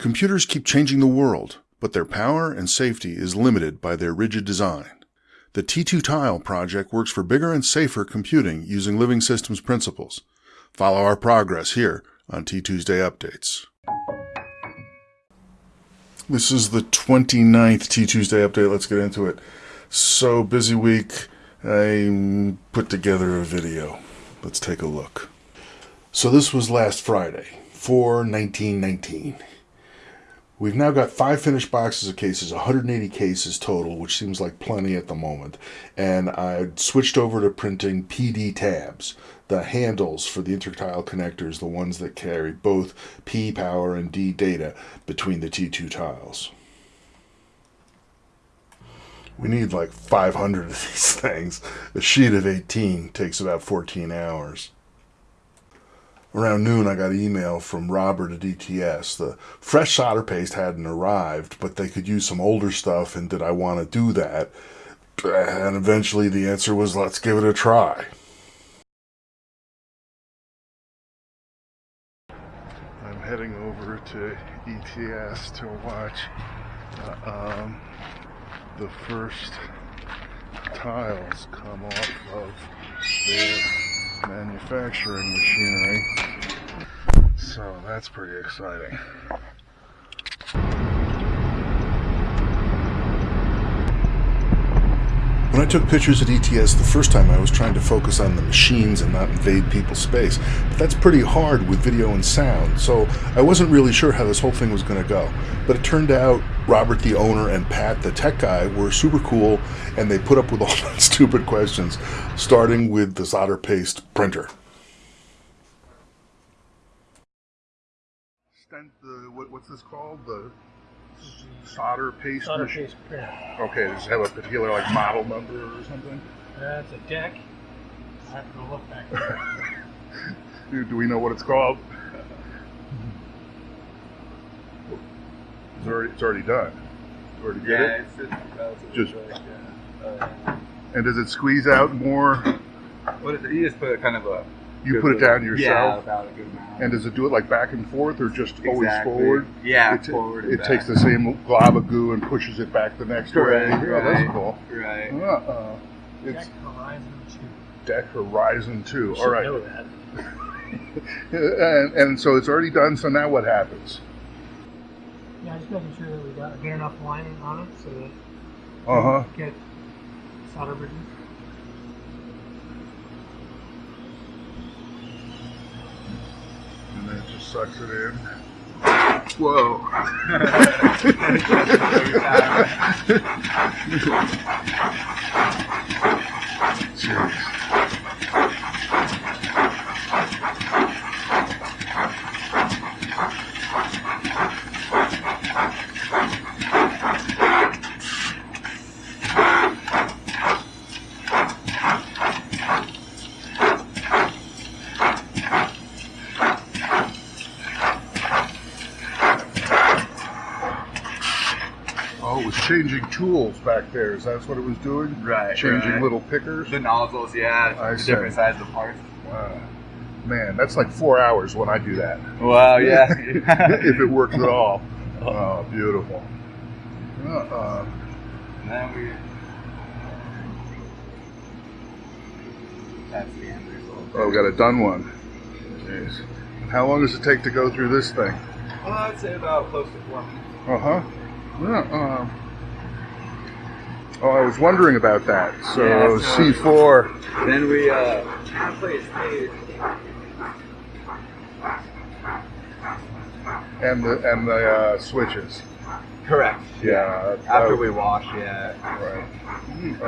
Computers keep changing the world, but their power and safety is limited by their rigid design. The T2 Tile project works for bigger and safer computing using living systems principles. Follow our progress here on T Tuesday Updates. This is the 29th T Tuesday update. Let's get into it. So, busy week. I put together a video. Let's take a look. So, this was last Friday, 4 1919. We've now got five finished boxes of cases, 180 cases total, which seems like plenty at the moment. And I switched over to printing PD tabs, the handles for the intertile connectors, the ones that carry both P power and D data between the T2 tiles. We need like 500 of these things. A sheet of 18 takes about 14 hours around noon, I got an email from Robert at ETS. The fresh solder paste hadn't arrived, but they could use some older stuff, and did I want to do that? And eventually the answer was, let's give it a try. I'm heading over to ETS to watch uh, um, the first tiles come off of their manufacturing machinery. So that's pretty exciting. When I took pictures at ETS the first time, I was trying to focus on the machines and not invade people's space. But that's pretty hard with video and sound, so I wasn't really sure how this whole thing was going to go. But it turned out Robert, the owner, and Pat, the tech guy, were super cool, and they put up with all my stupid questions, starting with the solder paste printer. Stent, what, what's this called? The solder paste solder paste printer. Okay, does it have a particular like model number or something? That's a DEK. I have to go look back. do, do we know what it's called? It's already, it's already done. You already yeah, it? it's, it's relatively Just- quick, yeah. Uh, And does it squeeze out more? what is it? You just put a kind of a. You good put it little- down Yeah, yourself? about a good amount. And does it do it like back and forth or just always forward? Yeah, it, forward. and It back. takes the same glob of goo and pushes it back the next Correct, way. Oh, that's cool. Right. Uh-uh. It's DEK Horizon 2. DEK Horizon 2. You All should right. know that. and, and so it's already done, so now what happens? Yeah, I just making sure that we got a good enough lining on it so that Uh-huh. we get solder bridges. And then it just sucks it in. Whoa. Jeez. Oh, it was changing tools back there. Is that what it was doing? Right, Changing right. little pickers? The nozzles, yeah. I the see. different sizes of parts. Wow. Man, that's like four hours when I do that. Wow, yeah. if it works at all. Oh, beautiful. Uh-uh. And then we. That's the end result. Oh, we got a done one. Jeez. How long does it take to go through this thing? Well, I'd say about close to four minutes. Uh-huh. Yeah, uh, oh, I was wondering about that. So Yeah, so- C4. Then we uh, and the and the uh, switches. Correct. Yeah. After we wash, yeah. Right.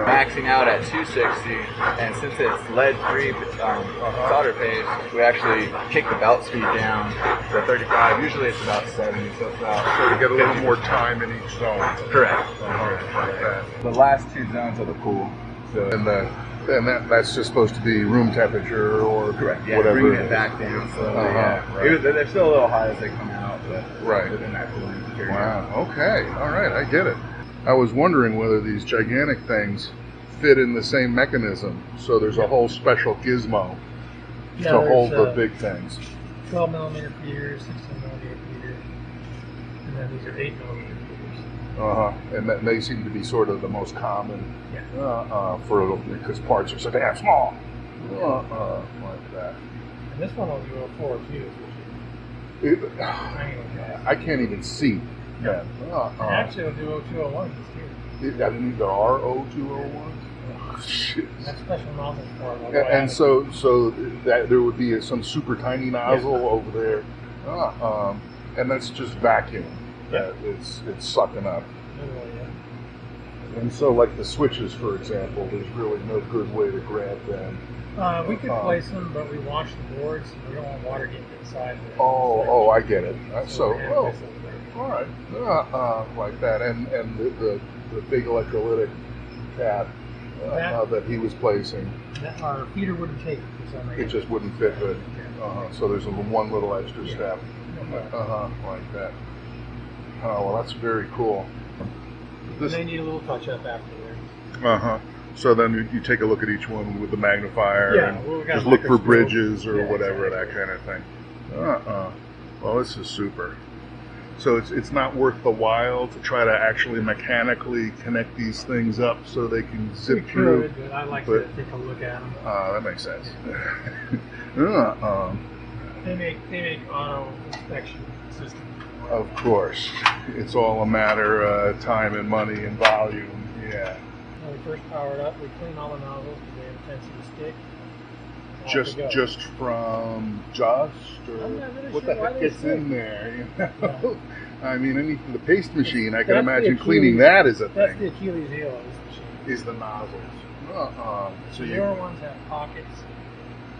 maxing out at 260, and since it's lead-free um, solder paste, we actually kick the belt speed down to 35. Usually it's about 70, so it's about So to get a little more time in each zone. correct. Uh-huh. The last two zones of the pool. So And the and that that's just supposed to be room temperature or correct. Yeah, whatever. bringing it back down. So Uh-huh, yeah, right. Was- they're still a little high as they come out, but Right. within that cooling period. Wow. Okay. All right. I get it. I was wondering whether these gigantic things fit in the same mechanism. So there's a whole special gizmo Yeah, to hold the big things. 12 millimeter feeder, 16 millimeter feeder. And then these are eight millimeter feeders. Uh huh. And that, they seem to be sort of the most common Yeah. uh, uh, for because parts are so damn small. Uh, uh, like that. And this one will do a four twos, which It, is triangle. I can't even see that. Uh, uh, actually, it'll do 0201s too. it, I mean, there are O201s. Oh, shit. And that's special nozzles for it. And, and so, so that there would be some super tiny nozzle over there, uh, um, and that's just vacuum that it's it's sucking up. Literally, yeah. And so, like the switches, for example, there's really no good way to grab them. Uh, we could Um, place them, but we wash the boards. We don't want water getting inside. Oh, oh, I get it. Uh, So, So, oh, place them there. all right, uh, uh, like that, and and the the, the big electrolytic cap uh, That- uh, that he was placing, That- Our feeder wouldn't take it for some reason. it just wouldn't fit good. Uh-huh. So there's a, one little extra Yeah. step. Yeah. Uh huh, like that. Oh well, that's very cool. And they need a little touch up after there. Uh huh. So then you, you take a look at each one with the magnifier Yeah, and well, we just look for bridges or Yeah, whatever exactly. that kind of thing. Uh uh. Well, this is super. So it's it's not worth the while to try to actually mechanically connect these things up so they can We zip through. could, but I like but- to take a look at them. Uh, that makes sense. uh, um, They make they make auto inspection systems. Of course, it's all a matter of time and money and volume. Yeah. When we first power it up, we clean all the nozzles because they have a tendency to stick. Just just from just or really what sure the heck gets in there you know? i mean anything the paste machine i can That's imagine cleaning that is a thing. That's the Achilles heel of this machine. is the nozzles uh-uh. so The newer ones have pockets.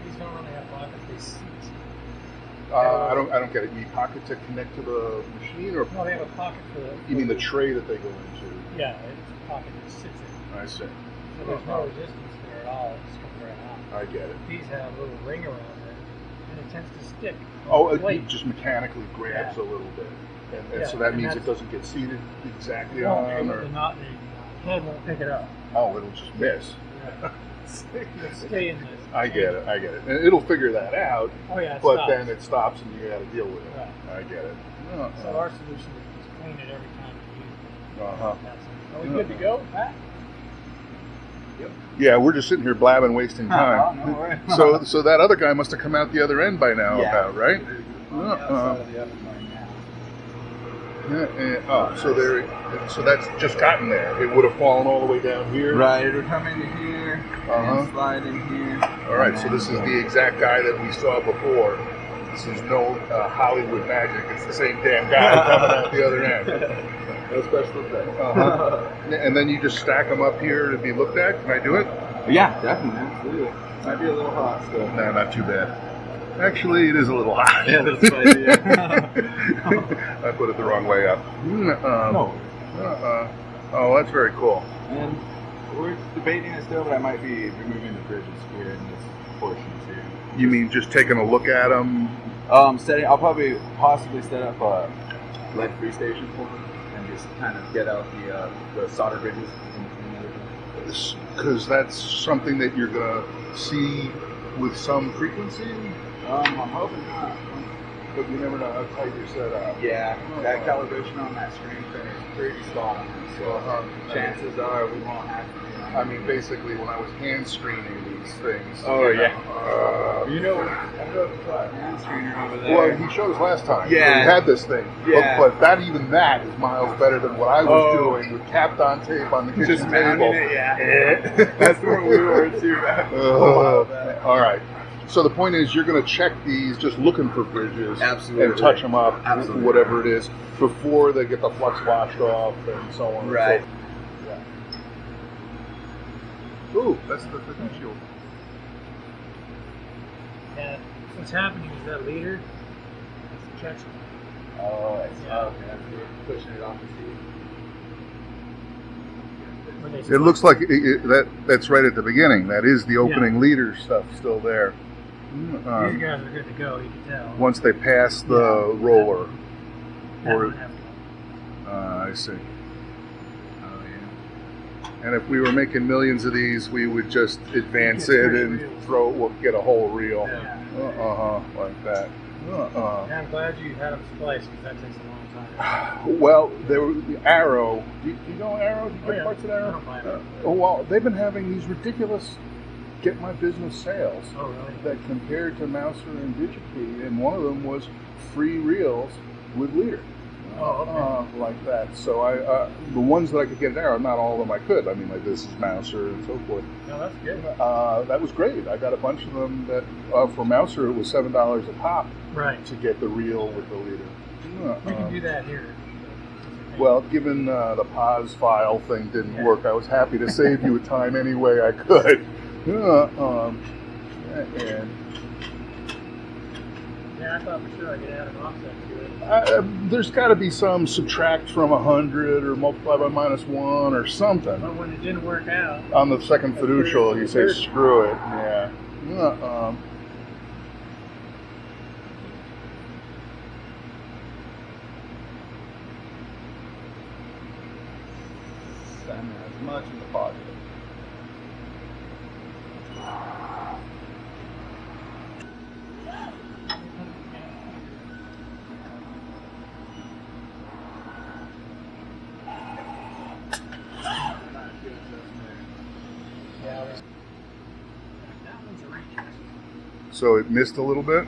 These don't really have pockets. They seat. Uh, i don't i don't get it you pocket to connect to the machine or No, they have a pocket for the. you mean the tray that they go into Yeah, it's a pocket that sits in. i see So there's no resistance there at all. It just comes right out. i get it These have a little ring around it, and it tends to stick. oh it, just mechanically grabs a little bit and, and Yeah, so that and means it that's- doesn't get seated exactly on the, or knot, the head won't pick it up. oh it'll just miss It'll stay in this. I get it. I get it. And it'll figure that out, Oh yeah, it but stops. then it stops and you got to deal with it. Right. I get it. So our solution is just clean it every time you use it. Uh huh. Are we good to go, Pat? Yep. Yeah, we're just sitting here blabbing, wasting time. Oh, no so, so that other guy must have come out the other end by now, Yeah. about right? On the Uh-uh. outside of the oven right now. Yeah, yeah. Oh, so there. So that's just gotten there. It would have fallen all the way down here. Right, it'll come into here Uh-huh. and slide in here. All right. So this is the exact guy that we saw before. This is no uh, Hollywood magic. It's the same damn guy coming out the other end. No special effects. Uh-huh. And then you just stack them up here to be looked at. Can I do it? yeah, definitely, absolutely. Might be a little hot still. No, not too bad. Actually, it is a little hot. Yeah, that's yeah. I put it the wrong way up. Um, No. uh-uh. Oh, that's very cool. And we're debating it still, but I might be removing the bridges here in this portion too. You mean just taking a look at them? Um, setting. I'll probably possibly set up a lead-free station for them and just kind of get out the uh, the solder bridges. in between everything. Because that's something that you're going to see with some frequency, Um, I'm hoping not. but you never know how tight you're set up. Yeah, that calibration on that screen thing is pretty spot on. So Uh-huh. chances are we won't have to. I mean, basically, when I was hand screening these things. Oh, you know, yeah. uh, You know, I know hand screener over there. Well, he showed us last time. Yeah. He had this thing. Yeah. But, but that, even that, is miles better than what I was Oh. doing with capped on tape on the kitchen just table. it, yeah. That's where we were too. Uh, all right. So the point is, you're going to check these, just looking for bridges, Absolutely. and touch them up, Absolutely. whatever it is, before they get the flux washed off and so on. Right. And so, yeah. Ooh, that's the potential. Yeah. What's happening is that leader is catching. Oh, it's Yeah. okay. We're pushing it off the seat. It looks like it, it, that that's right at the beginning. That is the opening leader stuff still there. Mm, These Um, guys are good to go. You can tell. once they pass the roller. That or- one have to- Uh, I see. Oh yeah. And if we were making millions of these, we would just advance it and reels. throw, well, get a whole reel. Yeah. Uh huh, like that. Uh. Yeah, I'm glad you had them spliced because that takes a long time. Well, there were the Arrow. Do you, do you know Arrow? Do you Oh, get yeah. parts of I Arrow? don't buy it. Uh, oh, well, they've been having these ridiculous get my business sales Oh, really? that compared to Mouser and DigiKey, and one of them was free reels with leader. Oh, okay. Uh, like that. So I, uh, the ones that I could get there, not all of them I could. I mean, like this is Mouser and so forth. No, that's good. Uh, that was great. I got a bunch of them that uh, for Mouser it was seven dollars a pop Right. to get the reel with the leader. Uh, We can um, do that here. Well, given uh, the pause file thing didn't Yeah. work, I was happy to save you a time any way I could. Uh, um, and Yeah, I thought for sure I could add an offset to it. uh, there's got to be some subtract from 100 or multiply by minus 1 or something. But when it didn't work out, On the second fiducial, you say Third. screw it. Yeah. Uh, um, Send as much in the positive. yeah, this- that one's a reach. So it missed a little bit.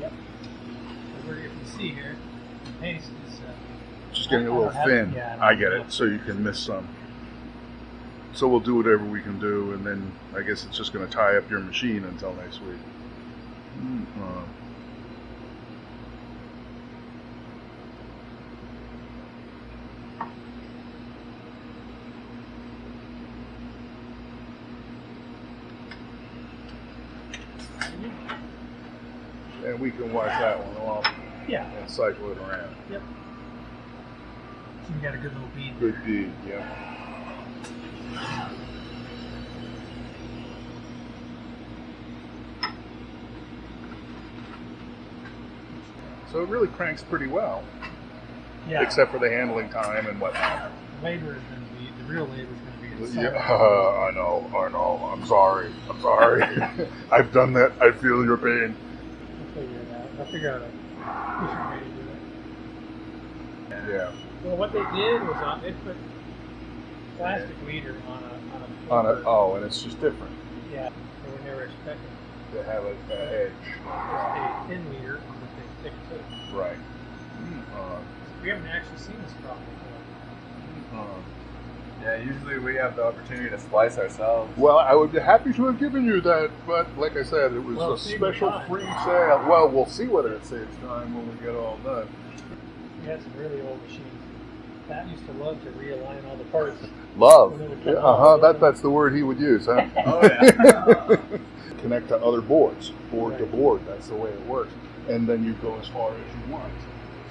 Yep. So we're, if you see here, the paste is, uh, Just getting a I little don't thin. yeah, I get it. So you can miss some. So we'll do whatever we can do, and then I guess it's just going to tie up your machine until next week. Uh, and we can watch that one off yeah. and cycle it around. Yep. So we got a good little bead. Good deed, yeah. So it really cranks pretty well, Yeah. except for the handling time and whatnot. labor is going to be the real labor is going to be. Yeah, I know, I know. I'm sorry. I'm sorry. I've done that. I feel your pain. Figure it out. I'll figure out a efficient way to do it. Yeah. Well, what they did was uh, they put plastic leader on a on a. On it. Oh, and it's just different. Yeah. They were never expecting To have a, a edge. just a thin leader with a thick tip. Right. Uh, We haven't actually seen this problem before. uh, Yeah, usually we have the opportunity to splice ourselves. Well, I would be happy to have given you that, but like I said, it was Well, a special time. free sale. Well, we'll see whether it saves time when we get all done. We had some really old machines. Pat used to love to realign all the parts. Love. When they would Yeah, uh huh. That, that's the word he would use, huh? Oh yeah. Connect to other boards, board to board. That's the way it works. And then you go as far as you want.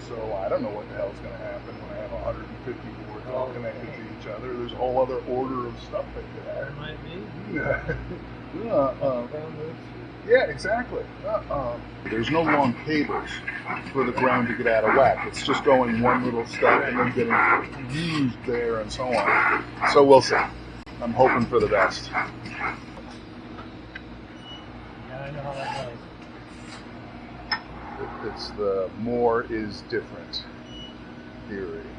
So I don't know what the hell's going to happen when I have 150 boards all connected to each other. There's a whole other order of stuff that could There happen. might be. yeah, uh, Ground. Yeah, exactly. Uh, um, there's no long cables for the ground to get out of whack. It's just going one little step and then getting used there and so on. So we'll see. I'm hoping for the best. Yeah, I know how that goes. It's the more is different theory.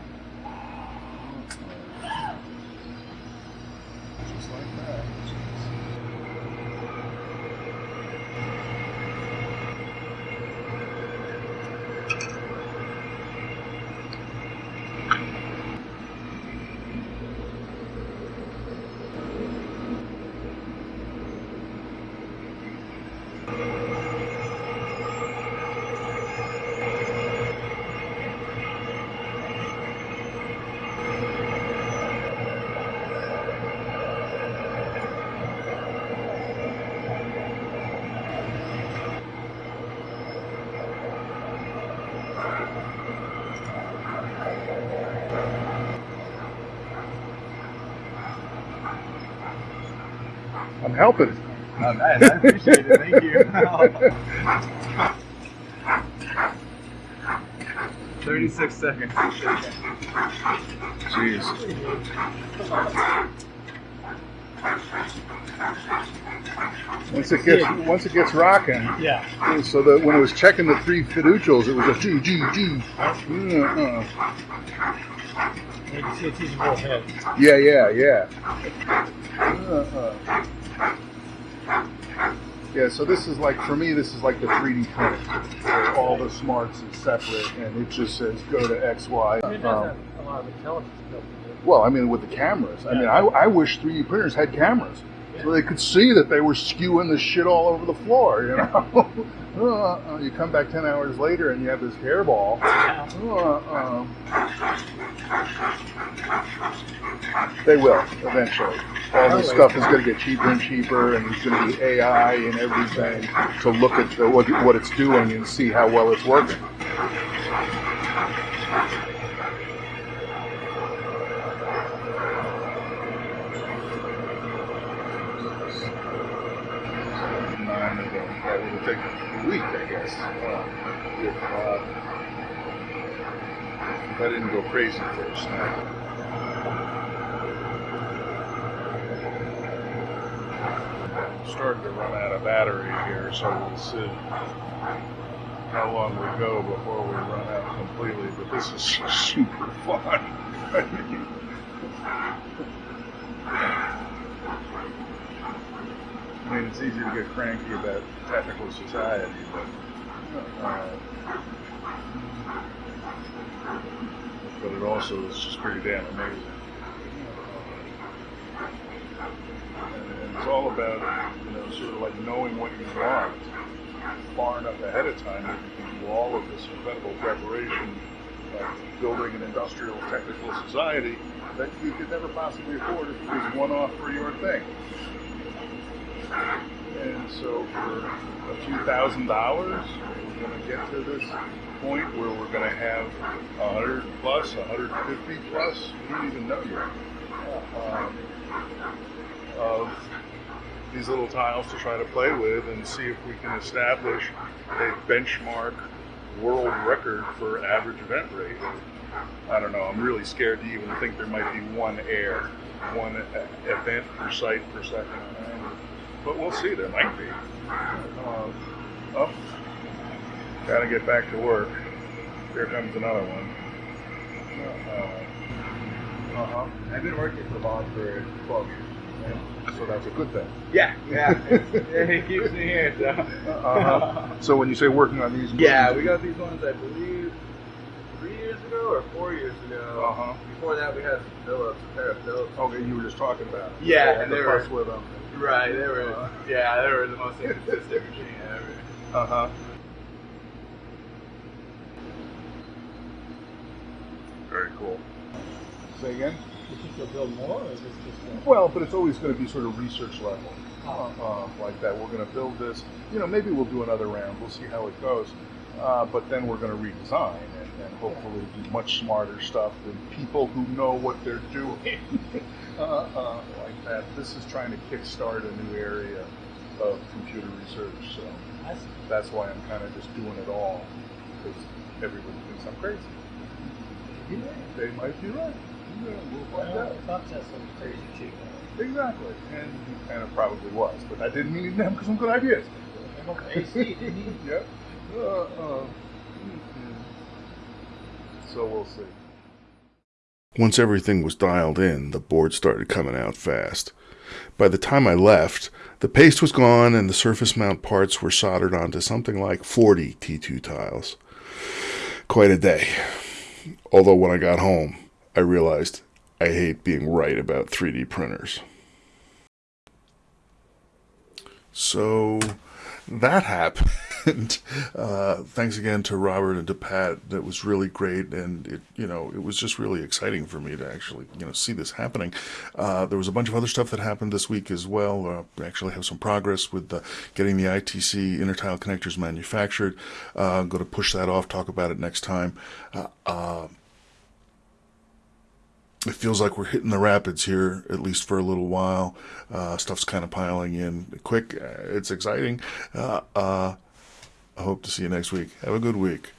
Helping. Oh, nice. I appreciate it. Thank you. Thirty-six seconds. Jeez. Once it gets once it gets rocking, Yeah. so that when it was checking the three fiducials, it was a G G G. Uh, You can see it's using. Yeah, yeah, yeah. Uh, Yeah, so this is like for me, this is like the 3D print. Where all the smarts is separate, and it just says go to X, Y. it does Um, have a lot of intelligence built into it. well, I mean, with the cameras. I mean, I, I wish 3D printers had cameras so they could see that they were skewing the shit all over the floor. You know, Uh, uh, you come back 10 hours later and you have this hairball. Uh, they will eventually. All this stuff is going to get cheaper and cheaper, and there's going to be AI and everything to look at the, what, what it's doing and see how well it's working. Have a week, I guess. If I didn't go crazy first. Starting to run out of battery here, so we'll see how long we go before we run out completely. But this is super fun. I mean, it's easy to get cranky about technical society, but uh, but it also is just pretty damn amazing. And, and it's all about you know sort of like knowing what you want far enough ahead of time that you can do all of this incredible preparation, like building an industrial technical society that you could never possibly afford if it was one off for your thing. And so for a few thousand dollars, we're going to get to this point where we're going to have 100 plus, 150 plus, we don't even know yet, um, of these little tiles to try to play with and see if we can establish a benchmark world record for average event rate. I don't know. I'm really scared to even think there might be one air, one event per site per second. But we'll see. There might be. Um, oh, gotta get back to work. Here comes another one. Uh huh. I've been working for Bob for 12 years. So that's a good thing. Yeah, yeah. yeah he keeps me here, so. Uh-huh. So when you say working on these, Yeah, we got these ones, I believe, three years ago or four years ago. Uh huh. Before that, we had some Philips, a pair of Philips. Okay, you were just talking about. Yeah, the and they were- with them. Right, they were, yeah, they were the most inconsistent machine ever. Uh huh. Very cool. Say again. You think you'll build more, or is this just a... Well, but it's always going to be sort of research level, Oh. like that. We're going to build this. You know, maybe we'll do another round. We'll see how it goes. Uh, but then we're going to redesign and, and hopefully do much smarter stuff than people who know what they're doing. uh, uh, like that. This is trying to kickstart a new area of computer research. So that's why I'm kind of just doing it all because everybody thinks I'm crazy. They might be right. Yeah, we'll Well, out. Fox some crazy chick. Exactly. And he kind of probably was, but I didn't mean he didn't have some good ideas. AC, didn't? Yep. Uh, uh, so we'll see. Once everything was dialed in, the board started coming out fast. By the time I left, the paste was gone and the surface mount parts were soldered onto something like 40 T2 tiles. Quite a day. Although when I got home, I realized I hate being right about 3D printers. So that happened. Uh, thanks again to Robert and to Pat. That was really great, and it you know it was just really exciting for me to actually you know see this happening. Uh, there was a bunch of other stuff that happened this week as well. Uh, we actually have some progress with the, getting the ITC intertile connectors manufactured. Uh, I'm going to push that off. Talk about it next time. It feels like we're hitting the rapids here, at least for a little while. Uh, stuff's kind of piling in quick. It's exciting. Uh, uh, I hope to see you next week. Have a good week.